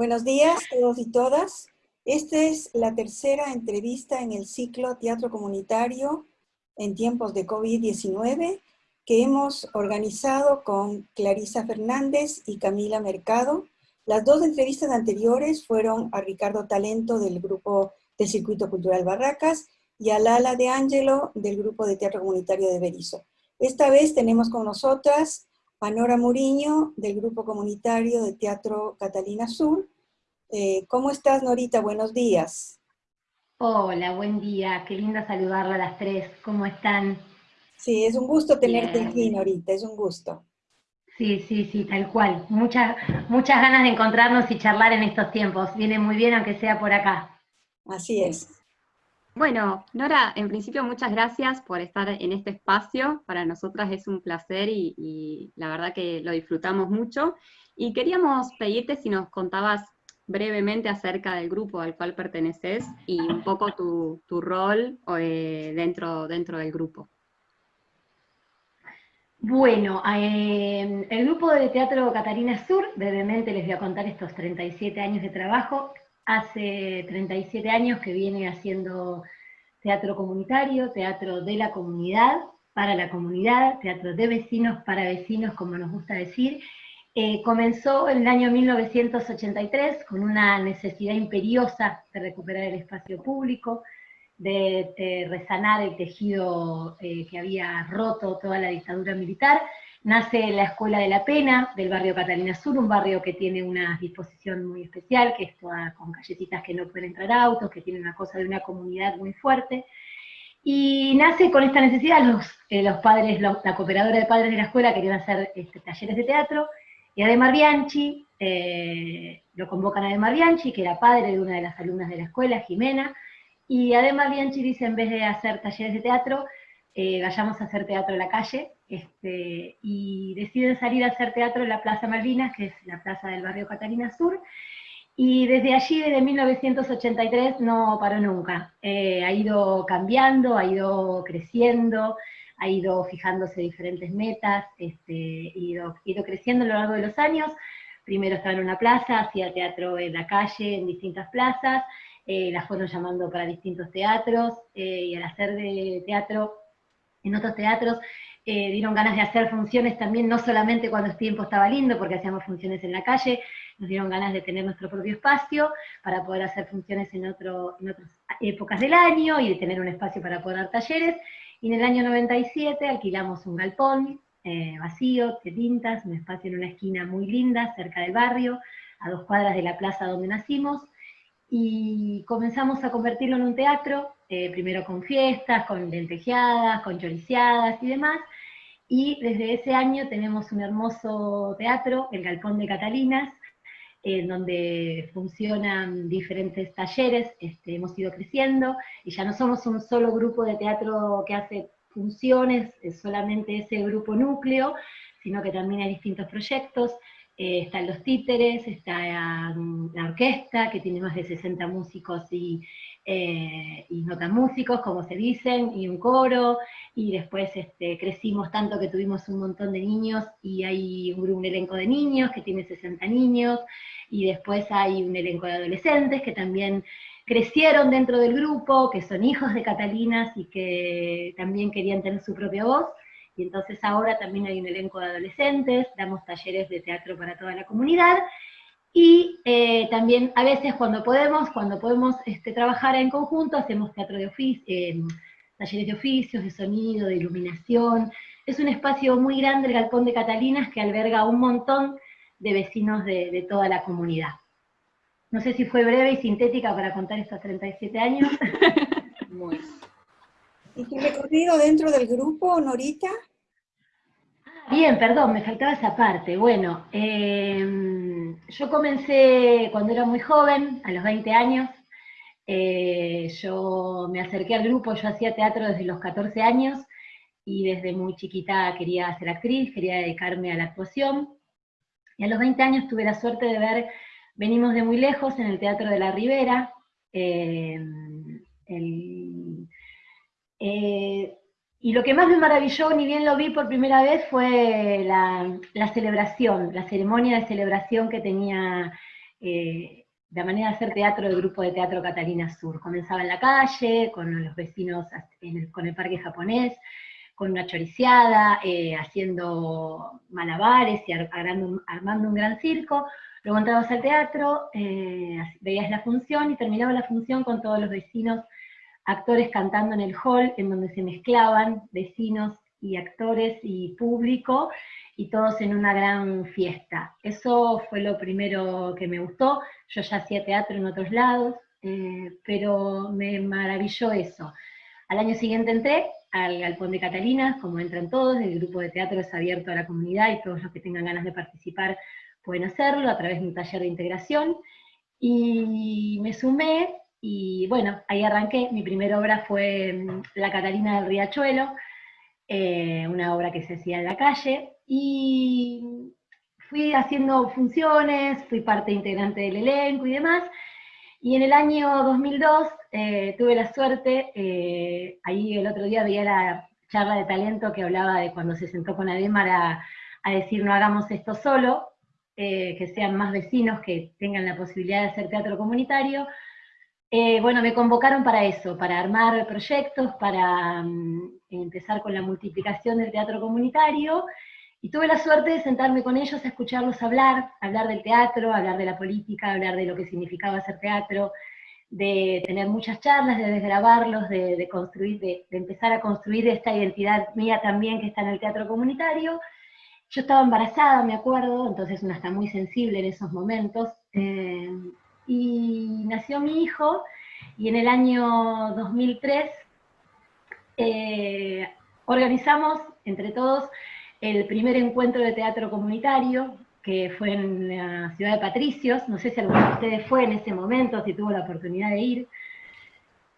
Buenos días a todos y todas. Esta es la tercera entrevista en el ciclo Teatro Comunitario en tiempos de COVID-19 que hemos organizado con Clarisa Fernández y Camila Mercado. Las dos entrevistas anteriores fueron a Ricardo Talento del grupo del Circuito Cultural Barracas y a Lala de Ángelo del grupo de Teatro Comunitario de Berizo. Esta vez tenemos con nosotras a Nora Muriño, del Grupo Comunitario de Teatro Catalina Sur. Eh, ¿Cómo estás, Norita? Buenos días. Hola, buen día. Qué linda saludarla a las tres. ¿Cómo están? Sí, es un gusto tenerte aquí, Norita, es un gusto. Sí, sí, sí, tal cual. Muchas, muchas ganas de encontrarnos y charlar en estos tiempos. Viene muy bien, aunque sea por acá. Así es. Bueno, Nora, en principio muchas gracias por estar en este espacio. Para nosotras es un placer y, la verdad que lo disfrutamos mucho. Y queríamos pedirte si nos contabas brevemente acerca del grupo al cual perteneces y un poco tu, rol eh, dentro, del grupo. Bueno, eh, el grupo de Teatro Catarina Sur, brevemente les voy a contar estos 37 años de trabajo, hace 37 años que viene haciendo teatro comunitario, teatro de la comunidad, para la comunidad, teatro de vecinos para vecinos, como nos gusta decir. Eh, comenzó en el año 1983 con una necesidad imperiosa de recuperar el espacio público, de, resanar el tejido eh, que había roto toda la dictadura militar, Nace la Escuela de la Pena del barrio Catalina Sur, un barrio que tiene una disposición muy especial, que es toda con callecitas que no pueden entrar autos, que tiene una cosa de una comunidad muy fuerte. Y nace con esta necesidad, los, eh, los padres, la cooperadora de padres de la escuela querían hacer este, talleres de teatro, y Ademar Bianchi, eh, lo convocan a Ademar Bianchi, que era padre de una de las alumnas de la escuela, Jimena, y Ademar Bianchi dice, en vez de hacer talleres de teatro, eh, vayamos a hacer teatro en la calle, este, y deciden salir a hacer teatro en la Plaza Malvinas, que es la plaza del barrio Catalina Sur, y desde allí, desde 1983, no paró nunca. Eh, ha ido cambiando, ha ido creciendo, ha ido fijándose diferentes metas, este, ha ido, ido creciendo a lo largo de los años. Primero estaba en una plaza, hacía teatro en la calle, en distintas plazas, eh, las fueron llamando para distintos teatros, eh, y al hacer de teatro en otros teatros, eh, dieron ganas de hacer funciones también, no solamente cuando el tiempo estaba lindo, porque hacíamos funciones en la calle, nos dieron ganas de tener nuestro propio espacio para poder hacer funciones en, otro, en otras épocas del año y de tener un espacio para poder dar talleres. Y en el año 97 alquilamos un galpón eh, vacío, de tintas, un espacio en una esquina muy linda, cerca del barrio, a dos cuadras de la plaza donde nacimos, y comenzamos a convertirlo en un teatro, eh, primero con fiestas, con lentejeadas, con choriciadas y demás, y desde ese año tenemos un hermoso teatro, el Galpón de Catalinas, en donde funcionan diferentes talleres, este, hemos ido creciendo, y ya no somos un solo grupo de teatro que hace funciones, es solamente ese grupo núcleo, sino que también hay distintos proyectos, eh, están los títeres, está la orquesta, que tiene más de 60 músicos y, eh, y notamúsicos, como se dicen, y un coro, y después este, crecimos tanto que tuvimos un montón de niños, y hay un, un elenco de niños que tiene 60 niños, y después hay un elenco de adolescentes que también crecieron dentro del grupo, que son hijos de Catalinas y que también querían tener su propia voz, y entonces ahora también hay un elenco de adolescentes, damos talleres de teatro para toda la comunidad, y eh, también a veces cuando podemos, cuando podemos este, trabajar en conjunto, hacemos teatro de oficio, eh, talleres de oficios, de sonido, de iluminación. Es un espacio muy grande el Galpón de Catalinas que alberga un montón de vecinos de, toda la comunidad. No sé si fue breve y sintética para contar estos 37 años. Muy. ¿Y tu recorrido dentro del grupo, Norita? Bien, perdón, me faltaba esa parte. Bueno, em, yo comencé cuando era muy joven, a los 20 años. Eh, yo me acerqué al grupo, yo hacía teatro desde los 14 años y desde muy chiquita quería ser actriz, quería dedicarme a la actuación. Y a los 20 años tuve la suerte de ver, venimos de muy lejos, en el Teatro de la Ribera, em, eh, y lo que más me maravilló, ni bien lo vi por primera vez, fue la, celebración, la ceremonia de celebración que tenía eh, la manera de hacer teatro del grupo de teatro Catalina Sur. Comenzaba en la calle, con los vecinos, con el parque japonés, con una choriciada, eh, haciendo malabares y armando, un gran circo. Luego entrabas al teatro, eh, veías la función y terminaba la función con todos los vecinos, actores cantando en el hall, en donde se mezclaban vecinos y actores y público, y todos en una gran fiesta. Eso fue lo primero que me gustó. Yo ya hacía teatro en otros lados, eh, pero me maravilló eso. Al año siguiente entré al Galpón de Catalinas, como entran todos, el grupo de teatro es abierto a la comunidad y todos los que tengan ganas de participar pueden hacerlo a través de un taller de integración. Y me sumé, y bueno, ahí arranqué. Mi primera obra fue mm, La Catalina del Riachuelo, eh, una obra que se hacía en la calle, y fui haciendo funciones, fui parte integrante del elenco y demás, y en el año 2002 eh, tuve la suerte, eh, ahí el otro día veía la charla de talento que hablaba de cuando se sentó con Ademar a, a decir no hagamos esto solo, que sean más vecinos que tengan la posibilidad de hacer teatro comunitario, eh, bueno, me convocaron para eso, para armar proyectos, para mm, empezar con la multiplicación del teatro comunitario, y tuve la suerte de sentarme con ellos escucharlos hablar, hablar del teatro, hablar de la política, hablar de lo que significaba hacer teatro, de tener muchas charlas, de desgrabarlos, de, construir, de, empezar a construir esta identidad mía también que está en el teatro comunitario. Yo estaba embarazada, me acuerdo, entonces una está muy sensible en esos momentos. Eh, y nació mi hijo, y en el año 2003 eh, organizamos entre todos el primer encuentro de teatro comunitario, que fue en la ciudad de Patricios, no sé si alguno de ustedes fue en ese momento, si tuvo la oportunidad de ir,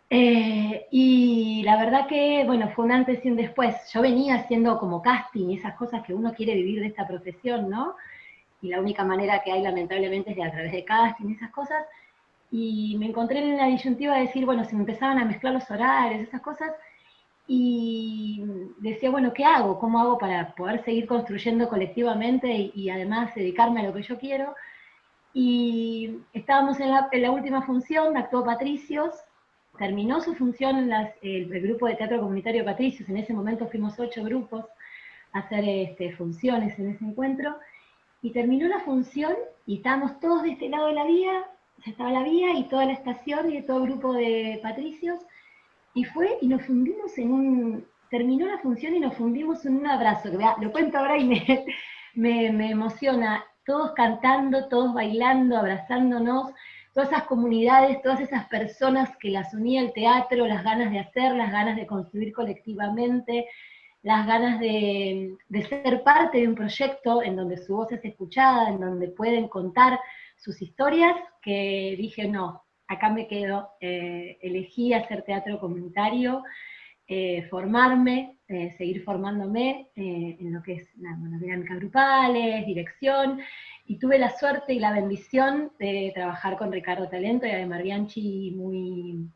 eh, y la verdad que, bueno, fue un antes y un después. Yo venía haciendo como casting y esas cosas que uno quiere vivir de esta profesión, ¿no? Y la única manera que hay lamentablemente es de a través de casting y esas cosas, y me encontré en la disyuntiva de decir, bueno, se me empezaban a mezclar los horarios, esas cosas, y decía, bueno, ¿qué hago? ¿Cómo hago para poder seguir construyendo colectivamente y, además dedicarme a lo que yo quiero? Y estábamos en la, última función, actuó Patricios, terminó su función en el, grupo de teatro comunitario Patricios, en ese momento fuimos ocho grupos a hacer este, funciones en ese encuentro, y terminó la función y estábamos todos de este lado de la vía, ya estaba la vía y toda la estación y todo el grupo de patricios, y fue y nos fundimos en un, terminó la función y nos fundimos en un abrazo, lo cuento ahora y me, me, me emociona, todos cantando, todos bailando, abrazándonos, todas esas comunidades, todas esas personas que las unía el teatro, las ganas de hacer, las ganas de construir colectivamente, las ganas de, ser parte de un proyecto en donde su voz es escuchada, en donde pueden contar sus historias, que dije, no, acá me quedo, eh, elegí hacer teatro comunitario, eh, formarme, eh, seguir formándome en lo que es la dinámica grupales, dirección, y tuve la suerte y la bendición de trabajar con Ricardo Talento y Ademar Bianchi muy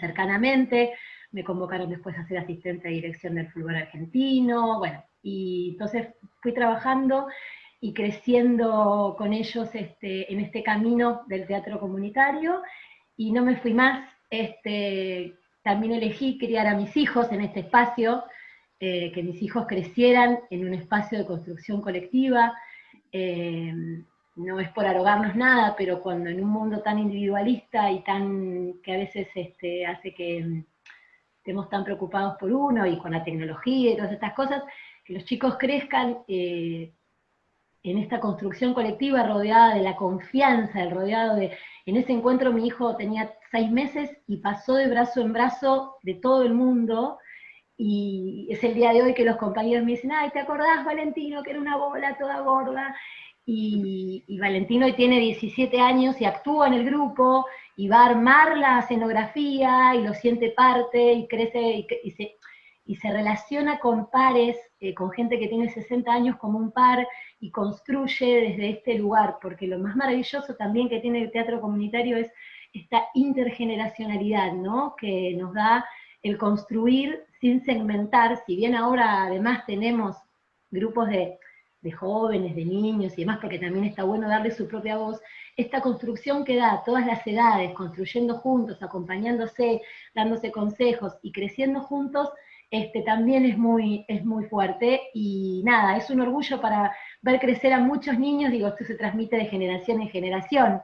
cercanamente, me convocaron después a ser asistente de dirección del fútbol argentino, bueno, y entonces fui trabajando y creciendo con ellos este, en este camino del teatro comunitario, y no me fui más, este, también elegí criar a mis hijos en este espacio, eh, que mis hijos crecieran en un espacio de construcción colectiva, eh, no es por arogarnos nada, pero cuando en un mundo tan individualista y tan que a veces este, hace que estemos tan preocupados por uno y con la tecnología y todas estas cosas, que los chicos crezcan eh, en esta construcción colectiva rodeada de la confianza, el rodeado de... En ese encuentro mi hijo tenía seis meses y pasó de brazo en brazo de todo el mundo, y es el día de hoy que los compañeros me dicen, ay, ¿te acordás Valentino que era una bola toda gorda? Y, y Valentino tiene 17 años y actúa en el grupo, y va a armar la escenografía y lo siente parte y crece y, se, y se, relaciona con pares, eh, con gente que tiene 60 años como un par y construye desde este lugar, porque lo más maravilloso también que tiene el teatro comunitario es esta intergeneracionalidad, ¿no? Que nos da el construir sin segmentar, si bien ahora además tenemos grupos de de jóvenes, de niños y demás, porque también está bueno darle su propia voz, esta construcción que da a todas las edades, construyendo juntos, acompañándose, dándose consejos y creciendo juntos, este, también es muy, es muy fuerte, y nada, es un orgullo para ver crecer a muchos niños, digo, esto se transmite de generación en generación,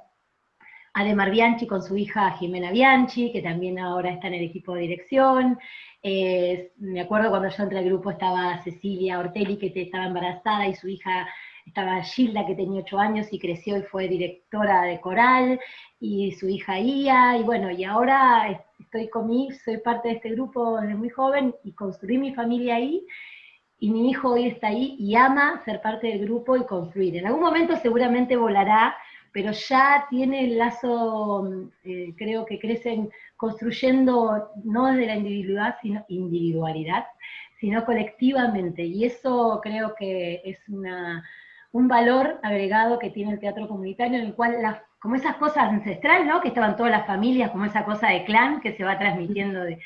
Ademar Bianchi con su hija Jimena Bianchi, que también ahora está en el equipo de dirección. Eh, me acuerdo cuando yo entré al grupo estaba Cecilia Ortelli, que estaba embarazada, y su hija estaba Gilda, que tenía ocho años y creció y fue directora de coral, y su hija Ia, y bueno, y ahora estoy conmigo, soy parte de este grupo desde muy joven, y construí mi familia ahí, y mi hijo hoy está ahí y ama ser parte del grupo y construir. En algún momento seguramente volará pero ya tiene el lazo, eh, creo que crecen construyendo no desde la individualidad, sino, individualidad, sino colectivamente, y eso creo que es una, un valor agregado que tiene el teatro comunitario, en el cual, como esas cosas ancestrales, ¿no? que estaban todas las familias, como esa cosa de clan que se va transmitiendo de,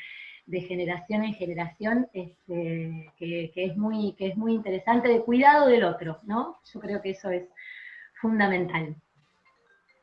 generación en generación, este, que, es muy, que es muy interesante, de cuidado del otro, ¿no? Yo creo que eso es fundamental.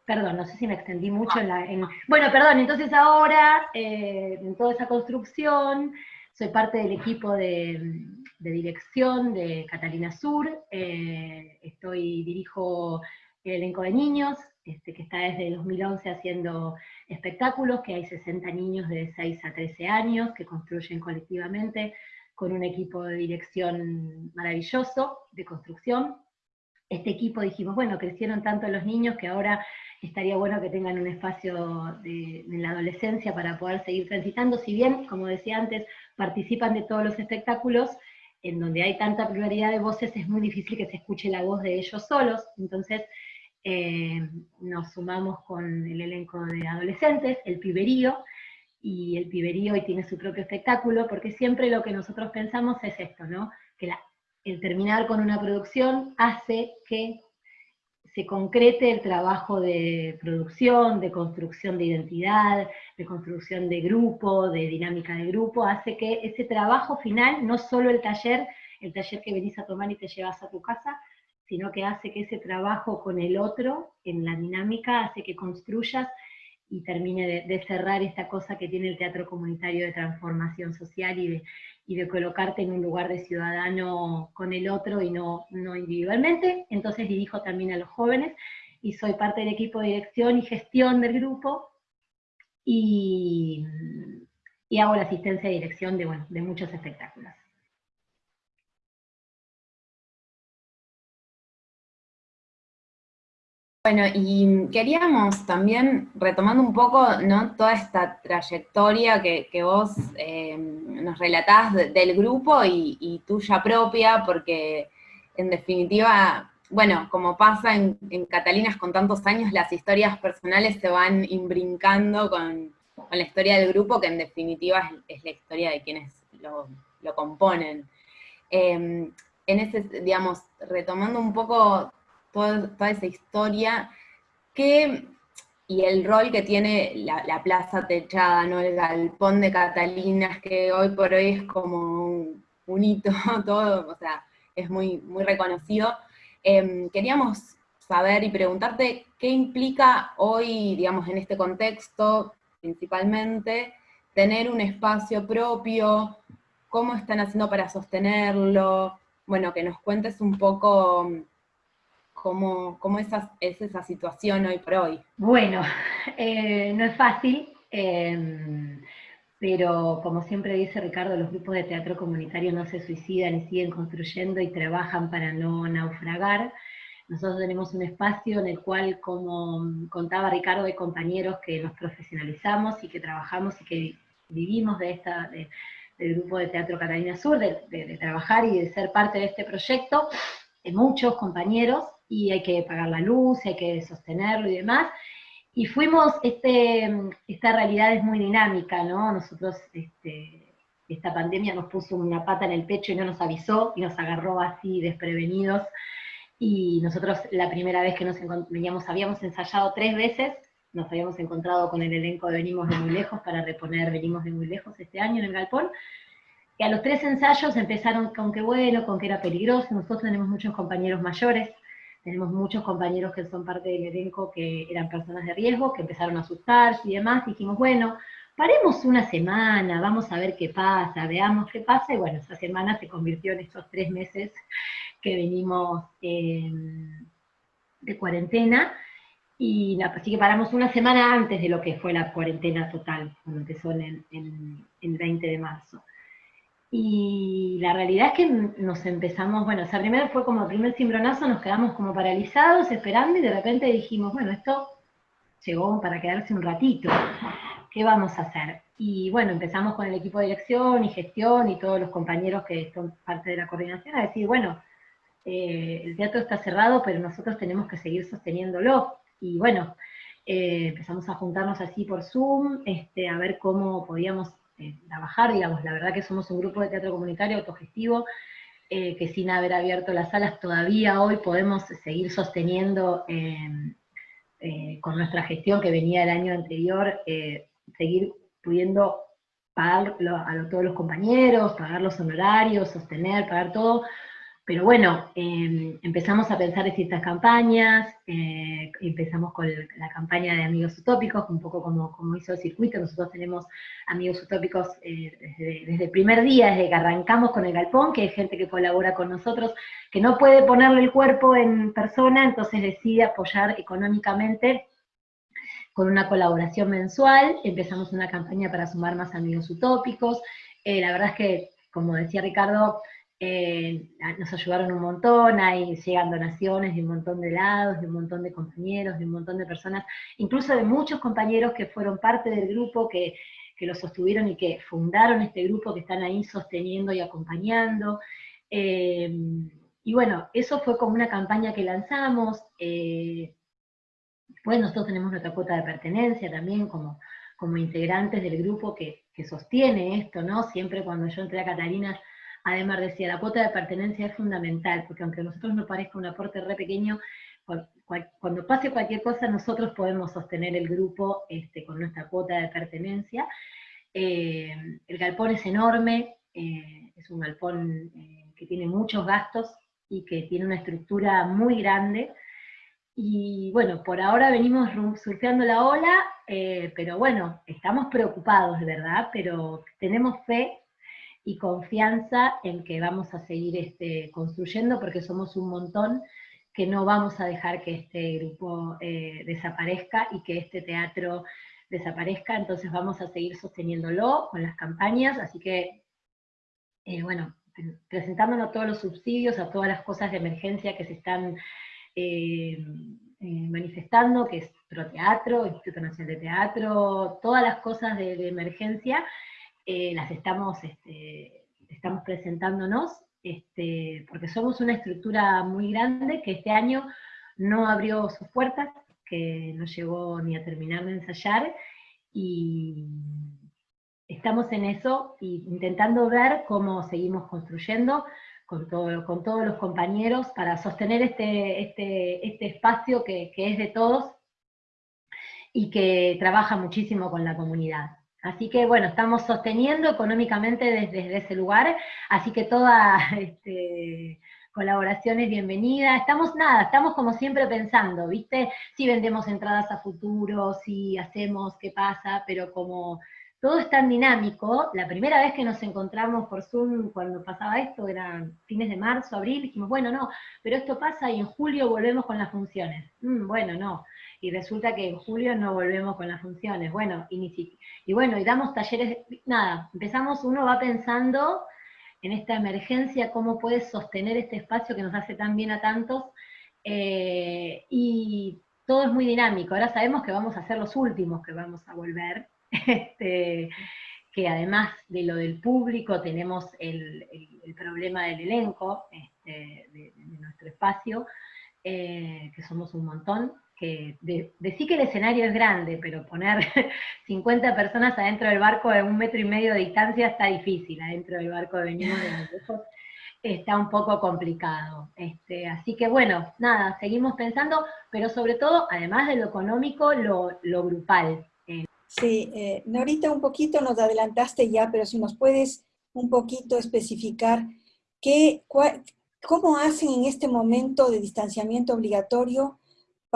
Perdón, no sé si me extendí mucho en la... bueno, perdón, entonces ahora, eh, en toda esa construcción, soy parte del equipo de, dirección de Catalina Sur, eh, estoy, dirijo el elenco de niños, este, que está desde 2011 haciendo espectáculos, que hay 60 niños de 6 a 13 años que construyen colectivamente con un equipo de dirección maravilloso de construcción. Este equipo dijimos, bueno, crecieron tanto los niños que ahora estaría bueno que tengan un espacio en la adolescencia para poder seguir transitando, si bien, como decía antes, participan de todos los espectáculos, en donde hay tanta pluralidad de voces, es muy difícil que se escuche la voz de ellos solos, entonces eh, nos sumamos con el elenco de adolescentes, el piberío, y el piberío hoy tiene su propio espectáculo, porque siempre lo que nosotros pensamos es esto, ¿no? Que el terminar con una producción hace que se concrete el trabajo de producción, de construcción de identidad, de construcción de grupo, de dinámica de grupo, hace que ese trabajo final, no solo el taller, el taller que venís a tomar y te llevas a tu casa, sino que hace que ese trabajo con el otro, en la dinámica, hace que construyas y termine de, cerrar esta cosa que tiene el teatro comunitario de transformación social y de, y de colocarte en un lugar de ciudadano con el otro y no, no individualmente. Entonces dirijo también a los jóvenes y soy parte del equipo de dirección y gestión del grupo y, y hago la asistencia de dirección de, bueno, de muchos espectáculos. Bueno, y queríamos también, retomando un poco ¿no? toda esta trayectoria que, vos eh, nos relatás del grupo y, tuya propia, porque en definitiva, bueno, como pasa en, Catalinas con tantos años, las historias personales se van imbrincando con, la historia del grupo, que en definitiva es, la historia de quienes lo, componen. Eh, en ese, digamos, retomando un poco toda, esa historia, que, y el rol que tiene la, plaza techada, ¿no? el galpón de Catalinas, que hoy por hoy es como un, hito, todo, o sea, es muy, muy reconocido. Em, queríamos saber y preguntarte qué implica hoy, digamos, en este contexto, principalmente, tener un espacio propio, cómo están haciendo para sostenerlo, bueno, que nos cuentes un poco ¿Cómo, cómo es esa situación hoy por hoy? Bueno, eh, no es fácil, em, pero como siempre dice Ricardo, los grupos de teatro comunitario no se suicidan y siguen construyendo y trabajan para no naufragar. Nosotros tenemos un espacio en el cual, como contaba Ricardo, hay compañeros que nos profesionalizamos y que trabajamos y que vivimos de esta, del grupo de Teatro Catalina Sur, de, de, trabajar y de ser parte de este proyecto, de muchos compañeros, y hay que pagar la luz, hay que sostenerlo y demás. Y fuimos, este, esta realidad es muy dinámica, ¿no? Nosotros, este, esta pandemia nos puso una pata en el pecho y no nos avisó, y nos agarró así desprevenidos, y nosotros la primera vez que nos veníamos, habíamos ensayado tres veces, nos habíamos encontrado con el elenco de Venimos de muy lejos para reponer Venimos de muy lejos este año en el Galpón, Y a los tres ensayos empezaron con que bueno, con que era peligroso, nosotros tenemos muchos compañeros mayores, tenemos muchos compañeros que son parte del elenco que eran personas de riesgo, que empezaron a asustarse y demás, dijimos, bueno, paremos una semana, vamos a ver qué pasa, veamos qué pasa, y bueno, esa semana se convirtió en estos tres meses que venimos de cuarentena, y así que paramos una semana antes de lo que fue la cuarentena total, cuando empezó en, el 20 de marzo. Y la realidad es que nos empezamos, bueno, esa primera fue como el primer cimbronazo, nos quedamos como paralizados, esperando, y de repente dijimos, bueno, esto llegó para quedarse un ratito, ¿qué vamos a hacer? Y bueno, empezamos con el equipo de dirección y gestión y todos los compañeros que son parte de la coordinación a decir, bueno, eh, el teatro está cerrado, pero nosotros tenemos que seguir sosteniéndolo. Y bueno, eh, empezamos a juntarnos así por Zoom, este, a ver cómo podíamos eh, trabajar, digamos, la verdad que somos un grupo de teatro comunitario autogestivo, eh, que sin haber abierto las salas todavía hoy podemos seguir sosteniendo con nuestra gestión que venía el año anterior, seguir pudiendo pagar a todos los compañeros, pagar los honorarios, sostener, pagar todo, pero bueno, em, empezamos a pensar en ciertas campañas, eh, empezamos con la campaña de Amigos Utópicos, un poco como, como hizo el circuito, nosotros tenemos Amigos Utópicos eh, desde, el primer día, desde que arrancamos con el galpón, que hay gente que colabora con nosotros, que no puede ponerle el cuerpo en persona, entonces decide apoyar económicamente con una colaboración mensual, empezamos una campaña para sumar más amigos utópicos, eh, la verdad es que, como decía Ricardo, eh, nos ayudaron un montón, ahí llegan donaciones de un montón de lados, de un montón de compañeros, de un montón de personas, incluso de muchos compañeros que fueron parte del grupo, que, que lo sostuvieron y que fundaron este grupo, que están ahí sosteniendo y acompañando. Eh, y bueno, eso fue como una campaña que lanzamos, eh, después nosotros tenemos nuestra cuota de pertenencia también como, como integrantes del grupo que, que sostiene esto, ¿no? Siempre cuando yo entré a Catalina Además decía, la cuota de pertenencia es fundamental, porque aunque a nosotros nos parezca un aporte re pequeño, cuando pase cualquier cosa nosotros podemos sostener el grupo este, con nuestra cuota de pertenencia. Eh, el galpón es enorme, eh, es un galpón eh, que tiene muchos gastos y que tiene una estructura muy grande, y bueno, por ahora venimos surfeando la ola, pero bueno, estamos preocupados, de verdad, pero tenemos fe y confianza en que vamos a seguir este, construyendo porque somos un montón que no vamos a dejar que este grupo eh, desaparezca y que este teatro desaparezca, entonces vamos a seguir sosteniéndolo con las campañas, así que, eh, bueno, presentándonos todos los subsidios a todas las cosas de emergencia que se están eh, manifestando, que es Proteatro, Instituto Nacional de Teatro, todas las cosas de emergencia, eh, las estamos, este, estamos presentándonos, este, porque somos una estructura muy grande que este año no abrió sus puertas, que no llegó ni a terminar de ensayar, y estamos en eso, intentando ver cómo seguimos construyendo con, todo, con todos los compañeros para sostener este, este, este espacio que, que es de todos, y que trabaja muchísimo con la comunidad. Así que bueno, estamos sosteniendo económicamente desde, ese lugar, así que toda este, colaboración es bienvenida. Estamos nada, estamos como siempre pensando, ¿viste? Si vendemos entradas a futuro, si hacemos, qué pasa, pero como todo es tan dinámico, la primera vez que nos encontramos por Zoom cuando pasaba esto, era fines de marzo, abril, dijimos, bueno, no, pero esto pasa y en julio volvemos con las funciones. Mm, bueno, no y resulta que en julio no volvemos con las funciones. Bueno, y, y bueno, y damos talleres, nada, empezamos, uno va pensando en esta emergencia, cómo puede sostener este espacio que nos hace tan bien a tantos, eh, y todo es muy dinámico. Ahora sabemos que vamos a ser los últimos que vamos a volver, este, que además de lo del público tenemos el, problema del elenco este, de, nuestro espacio, eh, que somos un montón, que decir que el escenario es grande, pero poner 50 personas adentro del barco de un metro y medio de distancia está difícil, adentro del barco de venimos de está un poco complicado. Este, así que bueno, nada, seguimos pensando, pero sobre todo, además de lo económico, lo, grupal. Sí, eh, Norita, un poquito nos adelantaste ya, pero si nos puedes un poquito especificar qué, cómo hacen en este momento de distanciamiento obligatorio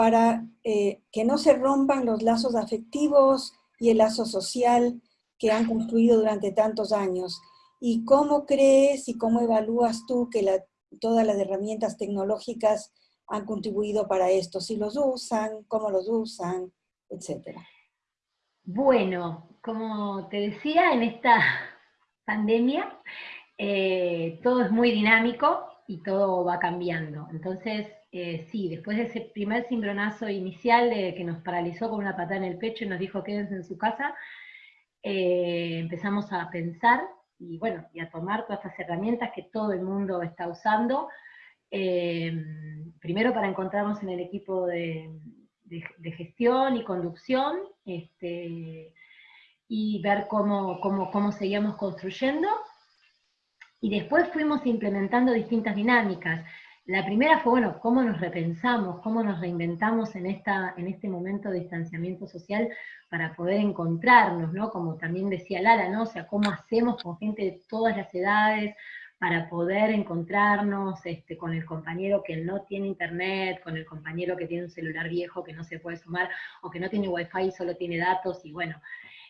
para eh, que no se rompan los lazos afectivos y el lazo social que han construido durante tantos años. ¿Y cómo crees y cómo evalúas tú que todas las herramientas tecnológicas han contribuido para esto? Si los usan, cómo los usan, etcétera. Bueno, como te decía, en esta pandemia eh, todo es muy dinámico y todo va cambiando. Entonces, eh, sí, después de ese primer cimbronazo inicial que nos paralizó con una patada en el pecho y nos dijo quédense en su casa, eh, empezamos a pensar y bueno, y a tomar todas estas herramientas que todo el mundo está usando, primero para encontrarnos en el equipo de, de, gestión y conducción, este, y ver cómo, cómo, seguíamos construyendo. Y después fuimos implementando distintas dinámicas. La primera fue, bueno, cómo nos repensamos, cómo nos reinventamos en, esta, en este momento de distanciamiento social para poder encontrarnos, ¿no? Como también decía Lara, ¿no? O sea, cómo hacemos con gente de todas las edades, para poder encontrarnos este, con el compañero que no tiene internet, con el compañero que tiene un celular viejo que no se puede sumar, o que no tiene wifi y solo tiene datos, y bueno.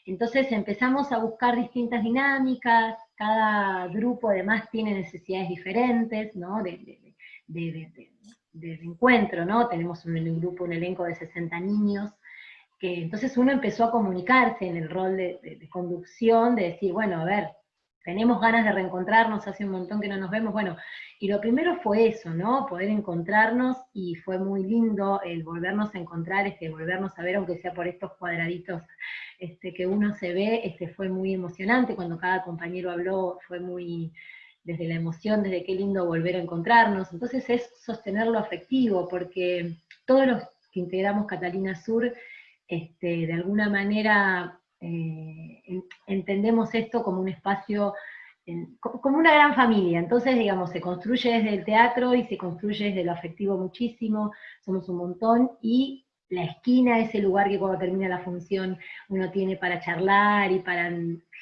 Entonces empezamos a buscar distintas dinámicas, cada grupo además tiene necesidades diferentes, ¿no? Encuentro, ¿no? Tenemos en el grupo un elenco de 60 niños, que entonces uno empezó a comunicarse en el rol de, conducción, de decir, bueno, a ver, tenemos ganas de reencontrarnos, hace un montón que no nos vemos, bueno, y lo primero fue eso, ¿no? Poder encontrarnos, y fue muy lindo el volvernos a encontrar, este, volvernos a ver, aunque sea por estos cuadraditos este, que uno se ve, este, fue muy emocionante, cuando cada compañero habló, fue muy, desde la emoción, desde qué lindo volver a encontrarnos, entonces es sostener lo afectivo, porque todos los que integramos Catalina Sur, este, de alguna manera eh, entendemos esto como un espacio, como una gran familia, entonces digamos, se construye desde el teatro y se construye desde lo afectivo muchísimo, somos un montón, y la esquina es el lugar que cuando termina la función uno tiene para charlar y para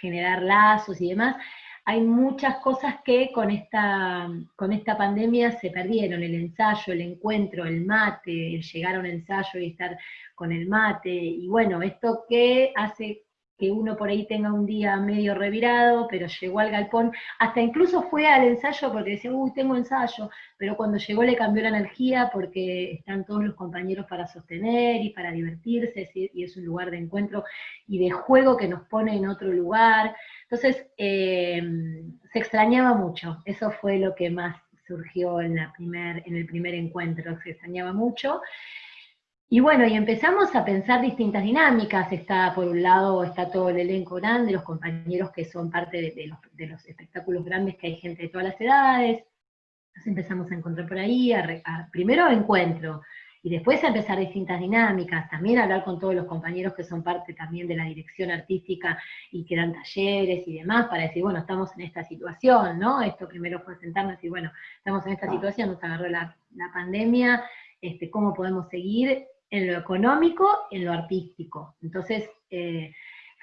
generar lazos y demás, hay muchas cosas que con esta, con esta pandemia se perdieron, el ensayo, el encuentro, el mate, el llegar a un ensayo y estar con el mate, y bueno, esto que hace que uno por ahí tenga un día medio revirado, pero llegó al galpón, hasta incluso fue al ensayo porque decía, uy, tengo ensayo, pero cuando llegó le cambió la energía porque están todos los compañeros para sostener y para divertirse, y es un lugar de encuentro y de juego que nos pone en otro lugar. Entonces, eh, se extrañaba mucho, eso fue lo que más surgió en, la primer, en el primer encuentro, se extrañaba mucho. Y bueno, y empezamos a pensar distintas dinámicas, está por un lado, está todo el elenco grande, los compañeros que son parte de, los, espectáculos grandes, que hay gente de todas las edades, nos empezamos a encontrar por ahí, primero encuentro, y después a empezar distintas dinámicas, también hablar con todos los compañeros que son parte también de la dirección artística y que dan talleres y demás, para decir, bueno, estamos en esta situación, ¿no? Esto primero fue sentarnos y bueno, estamos en esta situación, nos agarró la, pandemia, este, cómo podemos seguir, en lo económico, en lo artístico. Entonces, eh,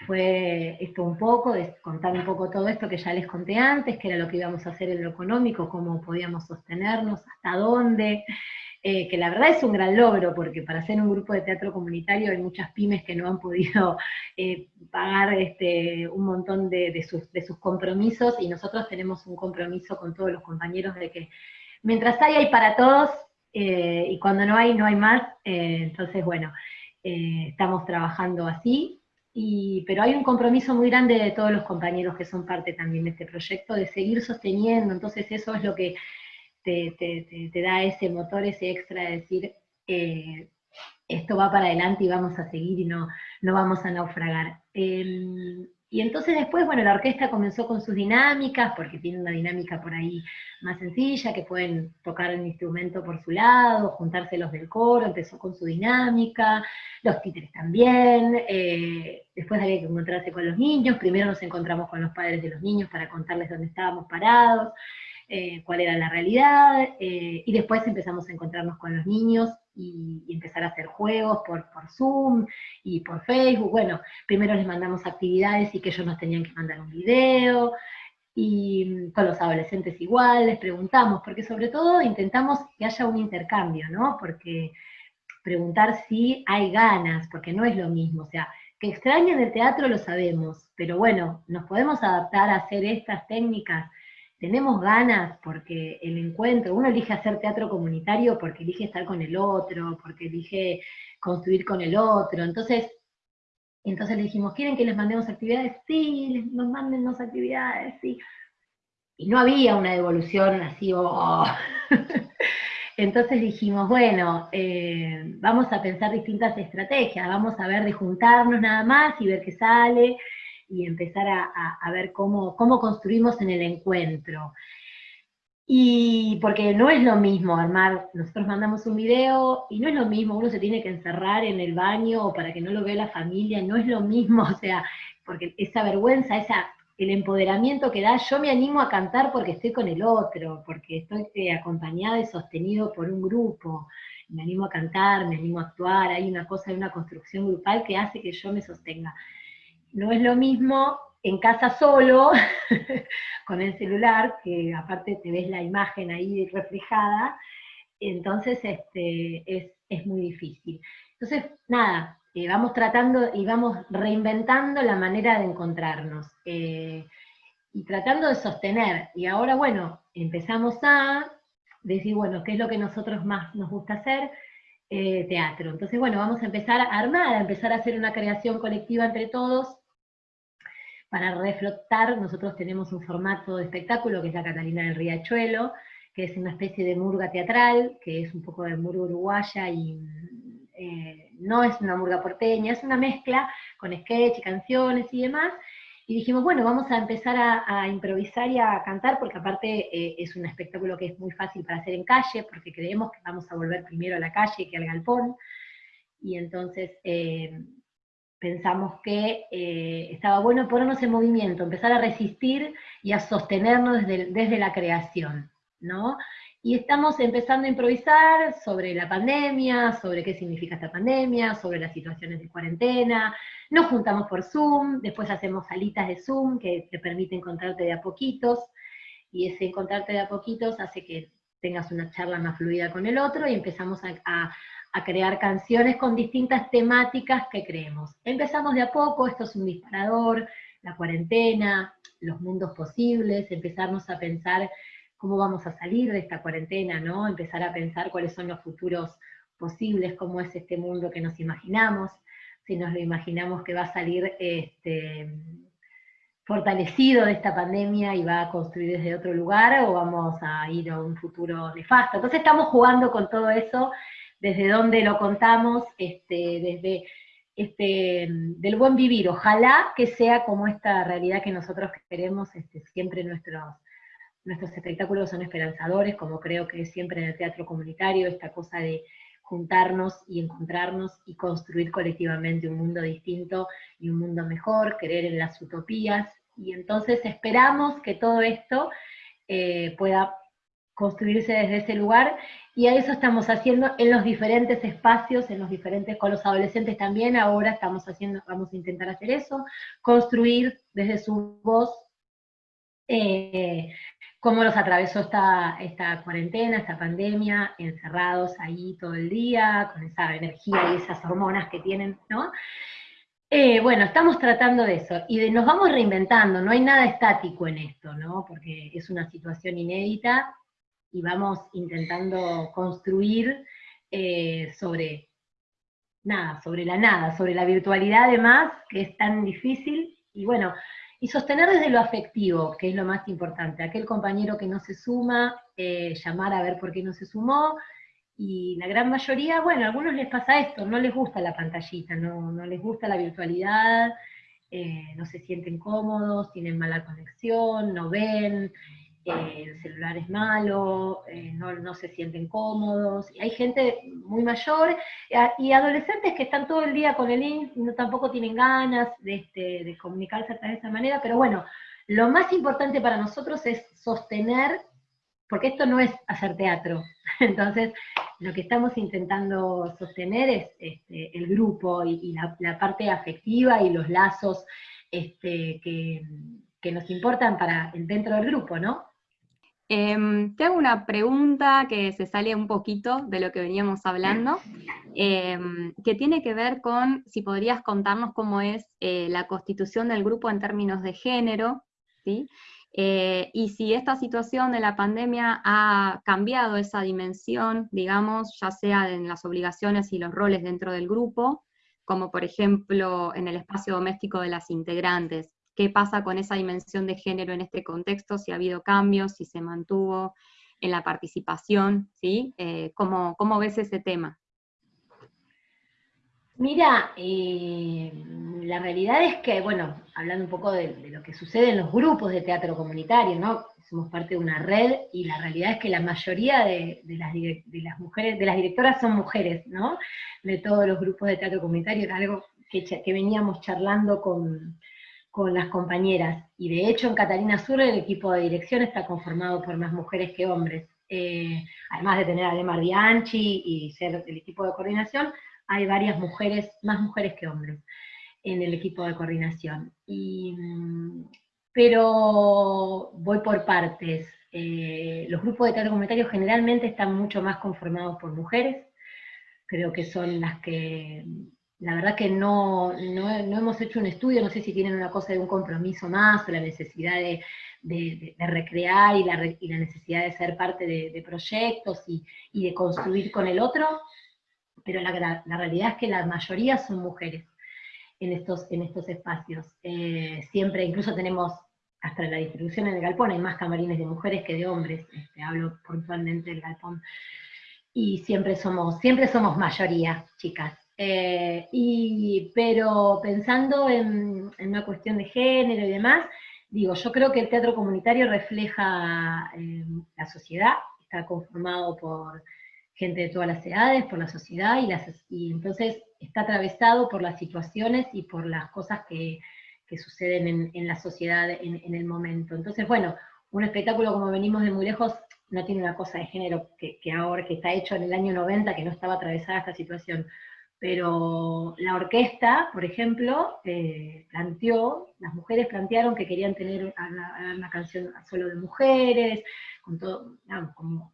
fue esto un poco, contar un poco todo esto que ya les conté antes, que era lo que íbamos a hacer en lo económico, cómo podíamos sostenernos, hasta dónde, eh, que la verdad es un gran logro, porque para hacer un grupo de teatro comunitario hay muchas pymes que no han podido eh, pagar este, un montón de, sus, de sus compromisos, y nosotros tenemos un compromiso con todos los compañeros de que mientras hay, hay para todos, eh, y cuando no hay, no hay más, eh, entonces bueno, eh, estamos trabajando así, y, pero hay un compromiso muy grande de todos los compañeros que son parte también de este proyecto, de seguir sosteniendo, entonces eso es lo que te, da ese motor, ese extra de decir, esto va para adelante y vamos a seguir y no, no vamos a naufragar. Y entonces después, bueno, la orquesta comenzó con sus dinámicas, porque tiene una dinámica por ahí más sencilla, que pueden tocar el instrumento por su lado, juntarse los del coro, empezó con su dinámica, los títeres también, eh, después había que encontrarse con los niños, primero nos encontramos con los padres de los niños para contarles dónde estábamos parados, eh, cuál era la realidad, eh, y después empezamos a encontrarnos con los niños y, empezar a hacer juegos por, por, Zoom y por Facebook. Bueno, primero les mandamos actividades y que ellos nos tenían que mandar un video, y con los adolescentes igual, les preguntamos, porque sobre todo intentamos que haya un intercambio, ¿no? Porque preguntar si hay ganas, porque no es lo mismo, o sea, que extrañan el teatro lo sabemos, pero bueno, nos podemos adaptar a hacer estas técnicas, tenemos ganas porque el encuentro, uno elige hacer teatro comunitario porque elige estar con el otro, porque elige construir con el otro, entonces entonces le dijimos, ¿quieren que les mandemos actividades? Sí, nos manden las actividades, sí. Y no había una devolución así, oh. Entonces dijimos, bueno, eh, vamos a pensar distintas estrategias, vamos a ver de juntarnos nada más y ver qué sale, y empezar a, ver cómo, cómo construimos en el encuentro. Y porque no es lo mismo armar, nosotros mandamos un video y no es lo mismo, uno se tiene que encerrar en el baño para que no lo vea la familia, no es lo mismo, o sea, porque esa vergüenza, esa, el empoderamiento que da, yo me animo a cantar porque estoy con el otro, porque estoy eh, acompañada y sostenido por un grupo, me animo a cantar, me animo a actuar, hay una cosa, hay una construcción grupal que hace que yo me sostenga. No es lo mismo en casa solo, con el celular, que aparte te ves la imagen ahí reflejada, entonces este, es, muy difícil. Entonces, nada, eh, vamos tratando y vamos reinventando la manera de encontrarnos, eh, y tratando de sostener, y ahora bueno, empezamos a decir, bueno, ¿qué es lo que nosotros más nos gusta hacer? Eh, teatro. Entonces, bueno, vamos a empezar a armar, a empezar a hacer una creación colectiva entre todos, para reflotar, nosotros tenemos un formato de espectáculo que es la Catalina del Riachuelo, que es una especie de murga teatral, que es un poco de murga uruguaya y eh, no es una murga porteña, es una mezcla con sketch y canciones y demás, y dijimos, bueno, vamos a empezar a, improvisar y a cantar, porque aparte eh, es un espectáculo que es muy fácil para hacer en calle, porque creemos que vamos a volver primero a la calle que al galpón, y entonces eh, pensamos que eh, estaba bueno ponernos en movimiento, empezar a resistir y a sostenernos desde, desde, la creación, ¿no? Y estamos empezando a improvisar sobre la pandemia, sobre qué significa esta pandemia, sobre las situaciones de cuarentena, nos juntamos por Zoom, después hacemos salitas de Zoom que te permiten encontrarte de a poquitos, y ese encontrarte de a poquitos hace que tengas una charla más fluida con el otro, y empezamos a a crear canciones con distintas temáticas que creemos. Empezamos de a poco, esto es un disparador, la cuarentena, los mundos posibles, empezarnos a pensar cómo vamos a salir de esta cuarentena, ¿no? Empezar a pensar cuáles son los futuros posibles, cómo es este mundo que nos imaginamos, si nos lo imaginamos que va a salir este, fortalecido de esta pandemia y va a construir desde otro lugar, o vamos a ir a un futuro nefasto. Entonces estamos jugando con todo eso desde donde lo contamos, este, desde este, del buen vivir. Ojalá que sea como esta realidad que nosotros queremos, este, siempre nuestros, nuestros espectáculos son esperanzadores, como creo que siempre en el teatro comunitario, esta cosa de juntarnos y encontrarnos y construir colectivamente un mundo distinto y un mundo mejor, creer en las utopías, y entonces esperamos que todo esto eh, pueda construirse desde ese lugar, y a eso estamos haciendo en los diferentes espacios, en los diferentes, con los adolescentes también, ahora estamos haciendo, vamos a intentar hacer eso, construir desde su voz eh, cómo los atravesó esta, esta cuarentena, esta pandemia, encerrados ahí todo el día, con esa energía y esas hormonas que tienen, ¿no? Eh, bueno, estamos tratando de eso, y nos vamos reinventando, no hay nada estático en esto, ¿no? Porque es una situación inédita, y vamos intentando construir eh, sobre nada, sobre la nada, sobre la virtualidad además, que es tan difícil, y bueno, y sostener desde lo afectivo, que es lo más importante, aquel compañero que no se suma, eh, llamar a ver por qué no se sumó, y la gran mayoría, bueno, a algunos les pasa esto, no les gusta la pantallita, no, no les gusta la virtualidad, eh, no se sienten cómodos, tienen mala conexión, no ven, el celular es malo, eh, no, se sienten cómodos, y hay gente muy mayor, eh, y adolescentes que están todo el día con el link, no, tampoco tienen ganas de, este, de comunicarse de esa manera, pero bueno, lo más importante para nosotros es sostener, porque esto no es hacer teatro, entonces lo que estamos intentando sostener es este, el grupo y, la, parte afectiva y los lazos este, que que nos importan para dentro del grupo, ¿no? Em, te una pregunta que se sale un poquito de lo que veníamos hablando, em, que tiene que ver con si podrías contarnos cómo es eh, la constitución del grupo en términos de género, ¿sí? Eh, y si esta situación de la pandemia ha cambiado esa dimensión, digamos, ya sea en las obligaciones y los roles dentro del grupo, como por ejemplo en el espacio doméstico de las integrantes. ¿Qué pasa con esa dimensión de género en este contexto? Si ha habido cambios, si se mantuvo en la participación, ¿sí? Eh, ¿cómo, ves ese tema? Mira, eh, la realidad es que, bueno, hablando un poco de, lo que sucede en los grupos de teatro comunitario, ¿no? Somos parte de una red y la realidad es que la mayoría de, las, mujeres, de las directoras son mujeres, ¿no? De todos los grupos de teatro comunitario, era algo que veníamos charlando con, con las compañeras. Y de hecho en Catalina Sur el equipo de dirección está conformado por más mujeres que hombres. Eh, además de tener a Lemar Bianchi y ser el equipo de coordinación, hay varias mujeres, más mujeres que hombres en el equipo de coordinación. Mm, pero voy por partes. Eh, los grupos de teatro comunitario generalmente están mucho más conformados por mujeres, creo que son las que la verdad que no, no, hemos hecho un estudio, no sé si tienen una cosa de un compromiso más, o la necesidad de, recrear y la, la, necesidad de ser parte de, proyectos y, de construir con el otro, pero la, realidad es que la mayoría son mujeres en estos, en estos espacios. Eh, siempre, incluso tenemos, hasta la distribución en el galpón, hay más camarines de mujeres que de hombres, este, hablo puntualmente del galpón, y siempre somos, siempre somos mayoría, chicas. Eh, y, pero pensando en, una cuestión de género y demás, digo, yo creo que el teatro comunitario refleja eh, la sociedad, está conformado por gente de todas las edades, por la sociedad, y, las, y entonces está atravesado por las situaciones y por las cosas que, que suceden en, la sociedad en, en, el momento. Entonces, bueno, un espectáculo como venimos de muy lejos no tiene una cosa de género que, que ahora, que está hecho en el año 90, que no estaba atravesada esta situación pero la orquesta, por ejemplo, eh, planteó, las mujeres plantearon que querían tener una, canción solo de mujeres, con todo,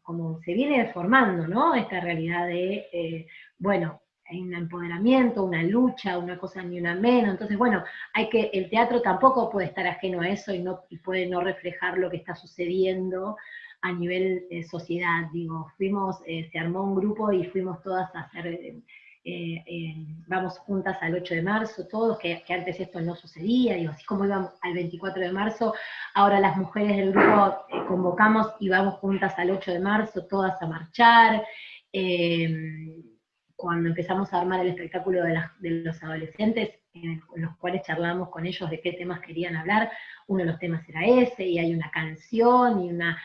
como, se viene formando, ¿no? Esta realidad de, eh, bueno, hay un empoderamiento, una lucha, una cosa ni una menos, entonces bueno, hay que, el teatro tampoco puede estar ajeno a eso y, no, puede no reflejar lo que está sucediendo a nivel de sociedad, digo, fuimos, eh, se armó un grupo y fuimos todas a hacer eh, eh, vamos juntas al 8 de marzo, todos, que, antes esto no sucedía, digo, así como íbamos al 24 de marzo, ahora las mujeres del grupo eh, convocamos y vamos juntas al 8 de marzo, todas a marchar, cuando empezamos a armar el espectáculo de, los adolescentes, en, los cuales charlamos con ellos de qué temas querían hablar, uno de los temas era ese, y hay una canción, y una...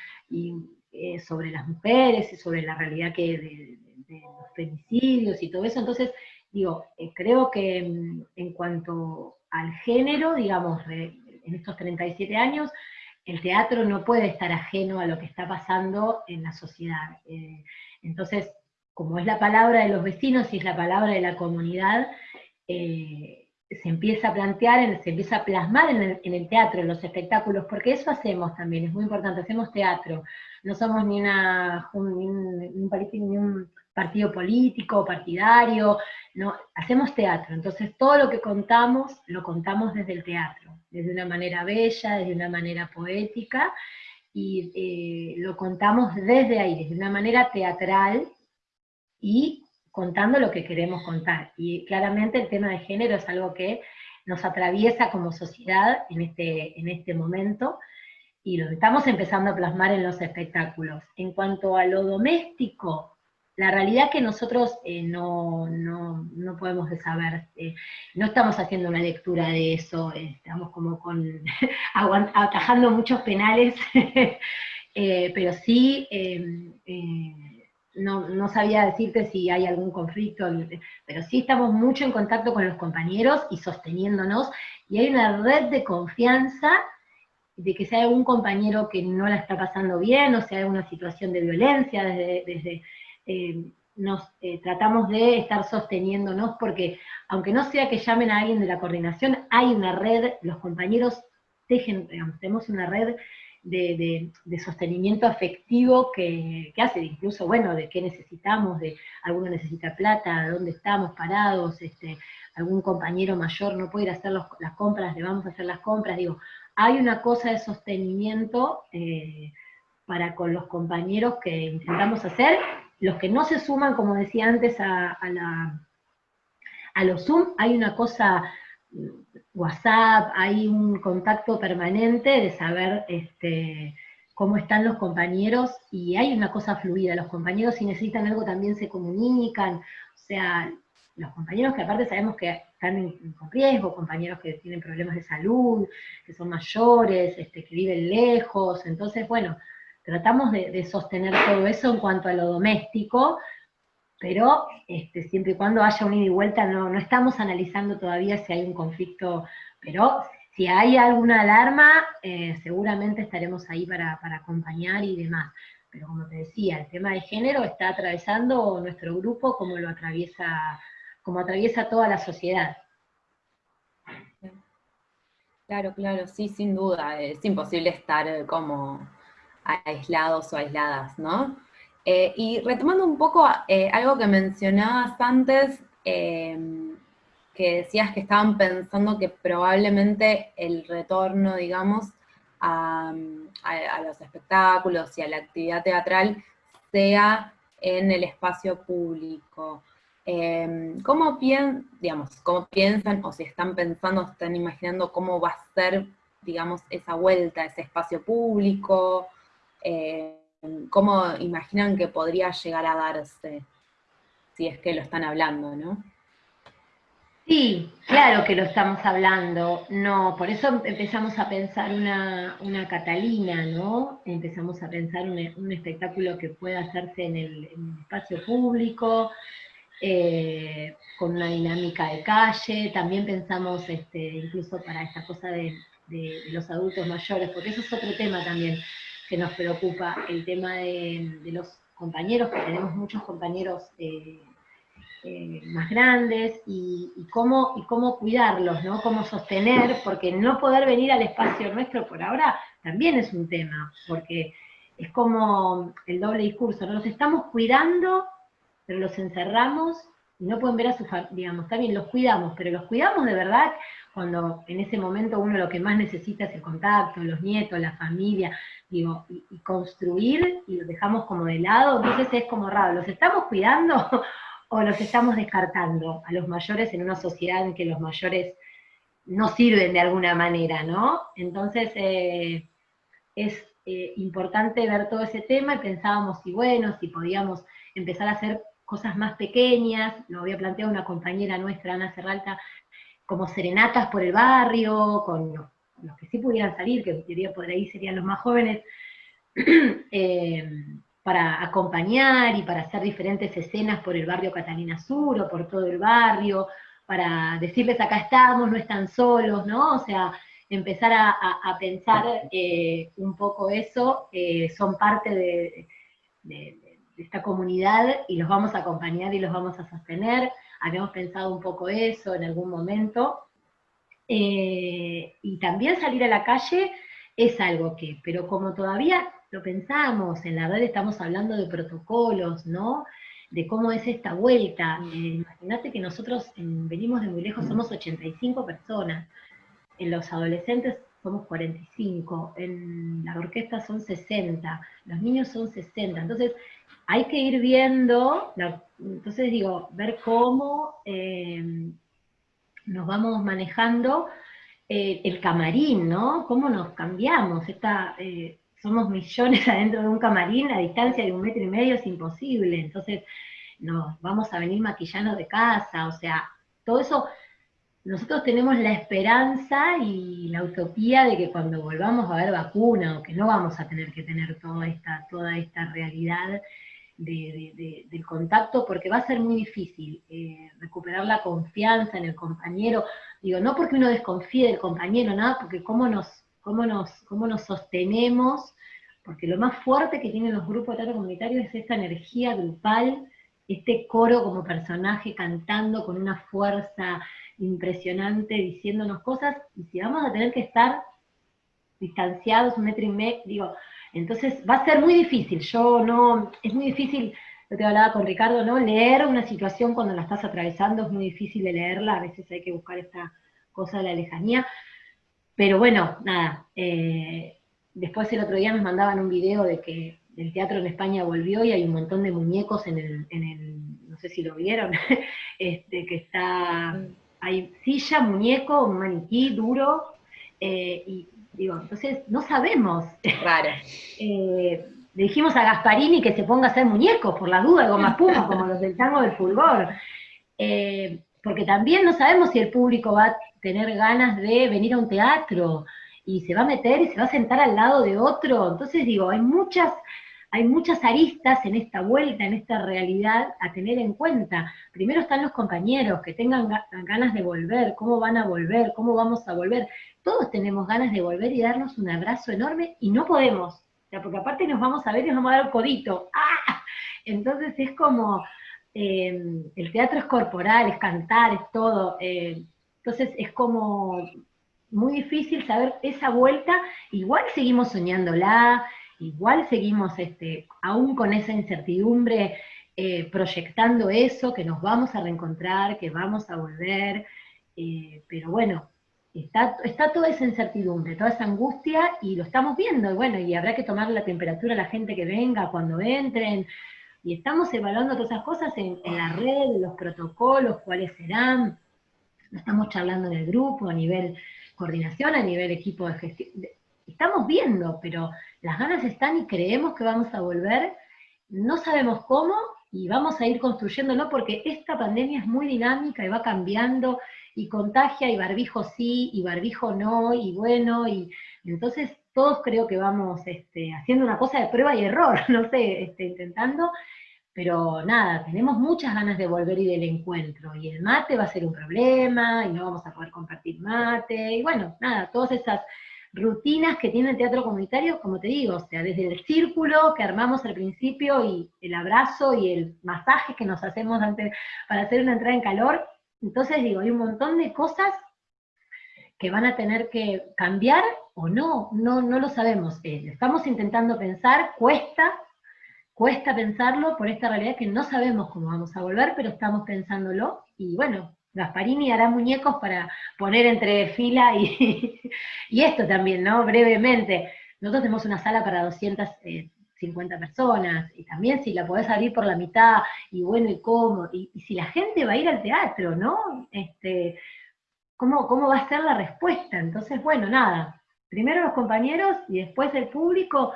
sobre las mujeres y sobre la realidad que de los femicidios y todo eso. Entonces, digo, eh, creo que mm, en cuanto al género, digamos, en estos 37 años, el teatro no puede estar ajeno a lo que está pasando en la sociedad. Eh, entonces, como es la palabra de los vecinos y es la palabra de la comunidad, eh, se empieza a plantear, se empieza a plasmar en el, teatro, en los espectáculos, porque eso hacemos también, es muy importante, hacemos teatro, no somos ni, una, un, ni un partido político, partidario, no, hacemos teatro, entonces todo lo que contamos, lo contamos desde el teatro, desde una manera bella, desde una manera poética, y eh, lo contamos desde ahí, desde una manera teatral, y contando lo que queremos contar. Y claramente el tema de género es algo que nos atraviesa como sociedad en este, en este momento, y lo estamos empezando a plasmar en los espectáculos. En cuanto a lo doméstico, la realidad que nosotros eh, no, podemos saber, eh, no estamos haciendo una lectura de eso, eh, estamos como con atajando muchos penales, pero sí, no, no, sabía decirte si hay algún conflicto, pero sí estamos mucho en contacto con los compañeros y sosteniéndonos, y hay una red de confianza de que si hay algún compañero que no la está pasando bien, o si hay alguna situación de violencia desde eh, nos eh, tratamos de estar sosteniéndonos porque aunque no sea que llamen a alguien de la coordinación, hay una red, los compañeros tejen, digamos, tenemos una red de, sostenimiento afectivo que, hace incluso, bueno, de qué necesitamos, de alguno necesita plata, dónde estamos parados, este, algún compañero mayor no puede ir a hacer las compras, le vamos a hacer las compras, digo, hay una cosa de sostenimiento eh, para con los compañeros que intentamos hacer, los que no se suman, como decía antes, a, la, a los Zoom, hay una cosa WhatsApp, hay un contacto permanente de saber este, cómo están los compañeros y hay una cosa fluida, los compañeros si necesitan algo también se comunican, o sea, los compañeros que aparte sabemos que están en, riesgo, compañeros que tienen problemas de salud, que son mayores, este, que viven lejos, entonces bueno, tratamos de sostener todo eso en cuanto a lo doméstico, pero este, siempre y cuando haya un ida y vuelta, no, no estamos analizando todavía si hay un conflicto, pero si hay alguna alarma, eh, seguramente estaremos ahí para, acompañar y demás. Pero como te decía, el tema de género está atravesando nuestro grupo como lo atraviesa, como atraviesa toda la sociedad. Claro, claro, sí, sin duda. Es imposible estar como aislados o aisladas, ¿no? Eh, y retomando un poco eh, algo que mencionabas antes, em, que decías que estaban pensando que probablemente el retorno, digamos, a, los espectáculos y a la actividad teatral sea en el espacio público. Em, ¿cómo, digamos, ¿Cómo piensan o si están pensando, están imaginando cómo va a ser, digamos, esa vuelta a ese espacio público? Eh, cómo imaginan que podría llegar a darse, si es que lo están hablando, ¿no? Sí, claro que lo estamos hablando, no, por eso empezamos a pensar una, Catalina, ¿no? Empezamos a pensar un, espectáculo que pueda hacerse en el, espacio público, eh, con una dinámica de calle, también pensamos este, incluso para esta cosa de los adultos mayores, porque eso es otro tema también, que nos preocupa, el tema de, los compañeros, que tenemos muchos compañeros eh, eh, más grandes, y, cómo, y cómo cuidarlos, ¿no? Cómo sostener, porque no poder venir al espacio nuestro por ahora también es un tema, porque es como el doble discurso, ¿no? Los estamos cuidando, pero los encerramos y no pueden ver a su familia, digamos, también los cuidamos, pero los cuidamos de verdad cuando en ese momento uno lo que más necesita es el contacto, los nietos, la familia, digo, y, construir y los dejamos como de lado, entonces es como raro, ¿los estamos cuidando o los estamos descartando a los mayores en una sociedad en que los mayores no sirven de alguna manera, ¿no? Entonces eh, es eh, importante ver todo ese tema y pensábamos si bueno, si podíamos empezar a hacer cosas más pequeñas, lo había planteado una compañera nuestra, Ana Serralta, como serenatas por el barrio, con los que sí pudieran salir, que diría por ahí serían los más jóvenes, eh, para acompañar y para hacer diferentes escenas por el barrio Catalina Sur o por todo el barrio, para decirles acá estamos, no están solos, ¿no? O sea, empezar a, pensar eh, un poco eso, eh, son parte de, esta comunidad y los vamos a acompañar y los vamos a sostener. Habíamos pensado un poco eso en algún momento, eh, y también salir a la calle es algo que, pero como todavía lo pensamos, en la red estamos hablando de protocolos, ¿no? De cómo es esta vuelta. Eh, Imagínate que nosotros venimos de muy lejos, somos 85 personas. En los adolescentes somos 45, en la orquesta son 60, los niños son 60. Entonces, hay que ir viendo, entonces digo, ver cómo eh, nos vamos manejando eh, el camarín, ¿no? ¿Cómo nos cambiamos? Esta, eh, somos millones adentro de un camarín, la distancia de un metro y medio es imposible, entonces nos vamos a venir maquillando de casa, o sea, todo eso, nosotros tenemos la esperanza y la utopía de que cuando volvamos a ver vacuna, o que no vamos a tener que tener toda esta, toda esta realidad, del contacto, porque va a ser muy difícil eh, recuperar la confianza en el compañero. Digo, no porque uno desconfíe del compañero, nada, porque cómo nos, cómo nos, cómo nos sostenemos, porque lo más fuerte que tienen los grupos de teatro comunitario es esta energía grupal, este coro como personaje cantando con una fuerza impresionante, diciéndonos cosas, y si vamos a tener que estar distanciados, un metro y medio, digo, entonces va a ser muy difícil, yo no, es muy difícil, lo que hablaba con Ricardo, ¿no? Leer una situación cuando la estás atravesando es muy difícil de leerla, a veces hay que buscar esta cosa de la lejanía, pero bueno, nada, eh, después el otro día nos mandaban un video de que el teatro en España volvió y hay un montón de muñecos en el, en el no sé si lo vieron, este, que está, hay silla, muñeco, un maniquí duro, eh, y digo, entonces no sabemos. Raro. Eh, le dijimos a Gasparini que se ponga a hacer muñecos, por la duda, de goma espuma, como los del tango del fulgor. Eh, porque también no sabemos si el público va a tener ganas de venir a un teatro y se va a meter y se va a sentar al lado de otro. Entonces digo, hay muchas, hay muchas aristas en esta vuelta, en esta realidad a tener en cuenta. Primero están los compañeros, que tengan ganas de volver, cómo van a volver, cómo vamos a volver. Todos tenemos ganas de volver y darnos un abrazo enorme y no podemos porque aparte nos vamos a ver y nos vamos a dar codito. ¡Ah! Entonces es como, eh, el teatro es corporal, es cantar, es todo. Eh, entonces es como muy difícil saber esa vuelta. Igual seguimos soñándola, igual seguimos, este, aún con esa incertidumbre, eh, proyectando eso, que nos vamos a reencontrar, que vamos a volver. pero bueno, Está, toda esa incertidumbre, toda esa angustia, y lo estamos viendo, y bueno, y habrá que tomar la temperatura a la gente que venga cuando entren, y estamos evaluando todas esas cosas en, la red, los protocolos, cuáles serán, lo estamos charlando en el grupo, a nivel coordinación, a nivel equipo de gestión, estamos viendo, pero las ganas están y creemos que vamos a volver, no sabemos cómo, y vamos a ir construyéndolo porque esta pandemia es muy dinámica y va cambiando, y contagia, y barbijo sí, y barbijo no, y bueno, y entonces todos creo que vamos este, haciendo una cosa de prueba y error, no sé, este, intentando, pero nada, tenemos muchas ganas de volver y del encuentro, y el mate va a ser un problema, y no vamos a poder compartir mate, y bueno, nada, todas esas rutinas que tiene el teatro comunitario, como te digo, o sea, desde el círculo que armamos al principio, y el abrazo y el masaje que nos hacemos antes para hacer una entrada en calor, entonces digo, hay un montón de cosas que van a tener que cambiar o no, no, no lo sabemos. Eh, estamos intentando pensar, cuesta, cuesta pensarlo por esta realidad que no sabemos cómo vamos a volver, pero estamos pensándolo, y bueno, Gasparini hará muñecos para poner entre fila y, esto también, ¿no? Brevemente. Nosotros tenemos una sala para 200 50 personas, y también si la podés abrir por la mitad, y bueno, y cómo, y, si la gente va a ir al teatro, ¿no? Este, ¿cómo, ¿Cómo va a ser la respuesta? Entonces, bueno, nada, primero los compañeros y después el público,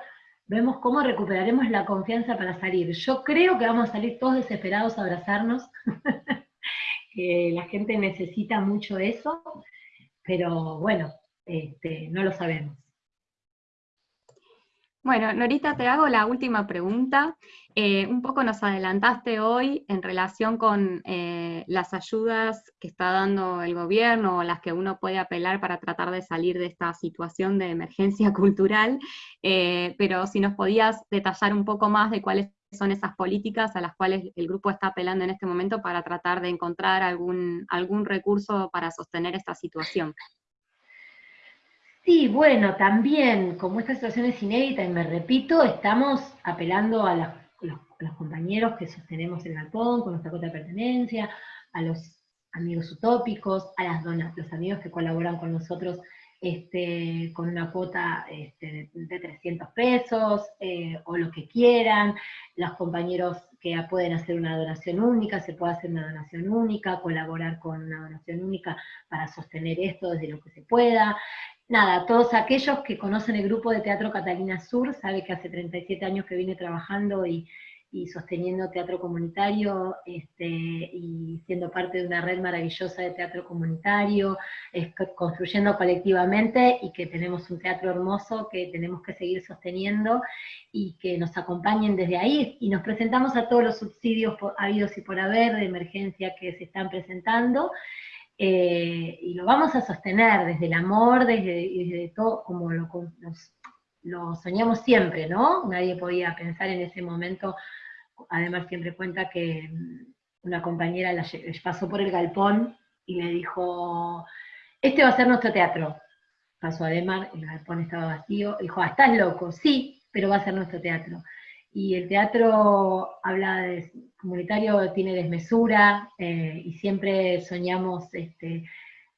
vemos cómo recuperaremos la confianza para salir. Yo creo que vamos a salir todos desesperados a abrazarnos, que la gente necesita mucho eso, pero bueno, este, no lo sabemos. Bueno, Norita, te hago la última pregunta. Eh, un poco nos adelantaste hoy en relación con eh, las ayudas que está dando el gobierno o las que uno puede apelar para tratar de salir de esta situación de emergencia cultural, eh, pero si nos podías detallar un poco más de cuáles son esas políticas a las cuales el grupo está apelando en este momento para tratar de encontrar algún, algún recurso para sostener esta situación. Sí, bueno, también, como esta situación es inédita, y me repito, estamos apelando a, los, compañeros que sostenemos el galpón con nuestra cuota de pertenencia, a los amigos utópicos, a las los amigos que colaboran con nosotros este, con una cuota este, de 300 pesos, eh, o lo que quieran, los compañeros que pueden hacer una donación única, se puede hacer una donación única, colaborar con una donación única para sostener esto desde lo que se pueda, nada, todos aquellos que conocen el grupo de Teatro Catalina Sur, sabe que hace 37 años que viene trabajando y, sosteniendo teatro comunitario, este, y siendo parte de una red maravillosa de teatro comunitario, construyendo colectivamente, y que tenemos un teatro hermoso que tenemos que seguir sosteniendo, y que nos acompañen desde ahí, y nos presentamos a todos los subsidios habidos y por haber de emergencia que se están presentando, eh, y lo vamos a sostener desde el amor, desde, todo, como lo, lo, soñamos siempre, ¿no? Nadie podía pensar en ese momento, además siempre cuenta que mm, una compañera la, pasó por el galpón y le dijo, este va a ser nuestro teatro. pasó a Demar, el galpón estaba vacío, dijo, ah, estás loco, sí, pero va a ser nuestro teatro. Y el teatro habla de comunitario, tiene desmesura, eh, y siempre soñamos este,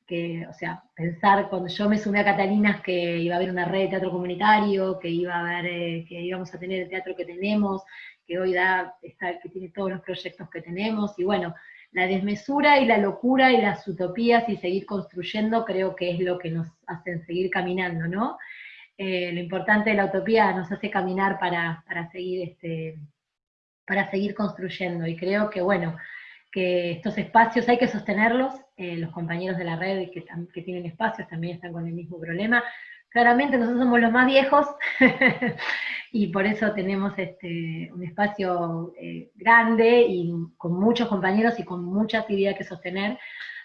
que, o sea, pensar, cuando yo me sumé a Catalinas que iba a haber una red de teatro comunitario, que iba a haber, eh, que íbamos a tener el teatro que tenemos, que hoy da, está, que tiene todos los proyectos que tenemos, y bueno, la desmesura y la locura y las utopías y seguir construyendo creo que es lo que nos hacen seguir caminando, ¿no? Eh, lo importante de la utopía nos hace caminar para, seguir, este, para seguir construyendo, y creo que, bueno, que estos espacios hay que sostenerlos, eh, los compañeros de la red que tienen espacios también están con el mismo problema, claramente nosotros somos los más viejos, y por eso tenemos este, un espacio eh, grande y con muchos compañeros y con mucha actividad que sostener,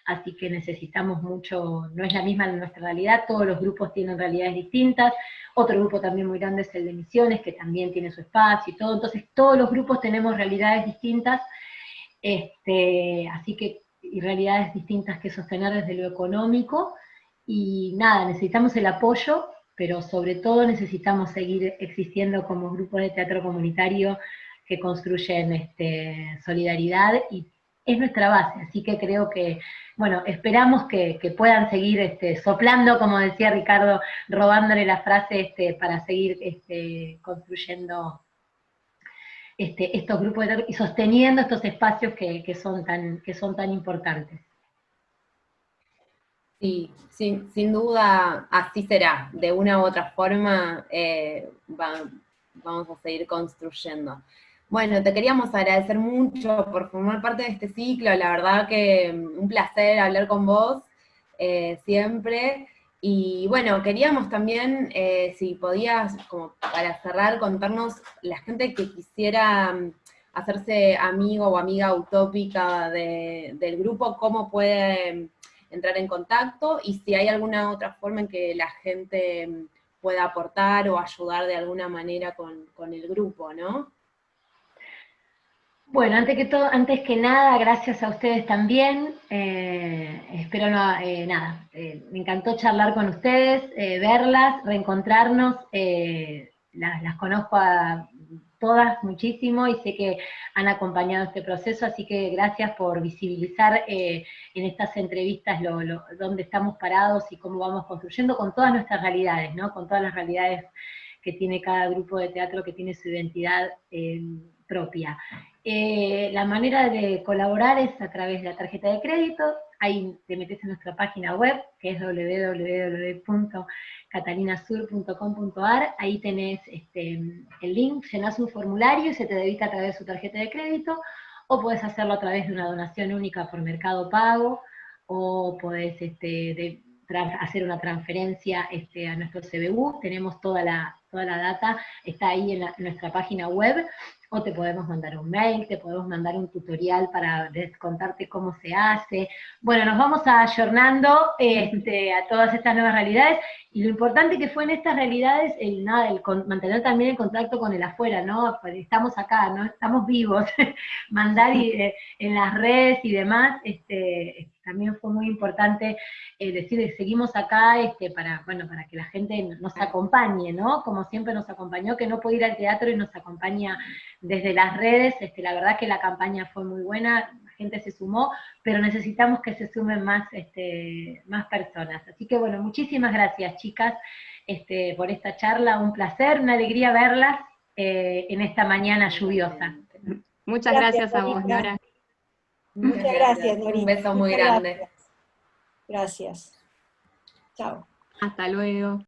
así que necesitamos mucho, no es la misma nuestra realidad, todos los grupos tienen realidades distintas, otro grupo también muy grande es el de Misiones, que también tiene su espacio y todo, entonces todos los grupos tenemos realidades distintas, este, así que, y realidades distintas que sostener desde lo económico, y nada, necesitamos el apoyo pero sobre todo necesitamos seguir existiendo como grupo de teatro comunitario que construyen este, solidaridad y es nuestra base, así que creo que, bueno, esperamos que, puedan seguir este, soplando, como decía Ricardo, robándole la frase este, para seguir construyendo estos grupos de y sosteniendo estos espacios que, son tan, que son tan importantes. Sí, sin, sin duda así será. De una u otra forma eh, vamos a seguir construyendo. Bueno, te queríamos agradecer mucho por formar parte de este ciclo, la verdad que mm, un placer hablar con vos eh, siempre. Y bueno, queríamos también, eh, si podías, como para cerrar, contarnos la gente que quisiera mm, hacerse amigo o amiga utópica del grupo, cómo puede entrar en contacto y si hay alguna otra forma en que la gente mm, pueda aportar o ayudar de alguna manera con, el grupo, ¿no? Bueno, antes que todo, antes que nada, gracias a ustedes también. Eh, espero no, eh, nada, eh, me encantó charlar con ustedes, verlas, reencontrarnos. Las, las, conozco a todas muchísimo y sé que han acompañado este proceso, así que gracias por visibilizar eh, en estas entrevistas lo, dónde estamos parados y cómo vamos construyendo con todas nuestras realidades, ¿no? con todas las realidades que tiene cada grupo de teatro que tiene su identidad eh, propia. Eh, la manera de colaborar es a través de la tarjeta de crédito, ahí te metes en nuestra página web, que es www.catalinasur.com.ar, ahí tenés este, el link, llenas un formulario y se te debita a través de su tarjeta de crédito, o puedes hacerlo a través de una donación única por Mercado Pago, o podés este, hacer una transferencia este, a nuestro CBU, tenemos toda la, toda la data, está ahí en nuestra página web, o te podemos mandar un mail, te podemos mandar un tutorial para contarte cómo se hace. Bueno, nos vamos ayornando este, a todas estas nuevas realidades, y lo importante que fue en estas realidades, el, nada, el mantener también el contacto con el afuera, ¿no? Pues estamos acá, ¿no? Estamos vivos, mandar eh, en las redes y demás, este, también fue muy importante eh, decir, seguimos acá este, para, bueno, para que la gente nos acompañe, ¿no? Como siempre nos acompañó, que no puede ir al teatro y nos acompaña desde las redes, este, la verdad que la campaña fue muy buena, la gente se sumó, pero necesitamos que se sumen más, este, más personas. Así que bueno, muchísimas gracias chicas este, por esta charla, un placer, una alegría verlas eh, en esta mañana lluviosa. Muchas gracias, a vos, Nora. Muchas gracias. Un beso muy grande. Gracias. gracias. Chao. Hasta luego.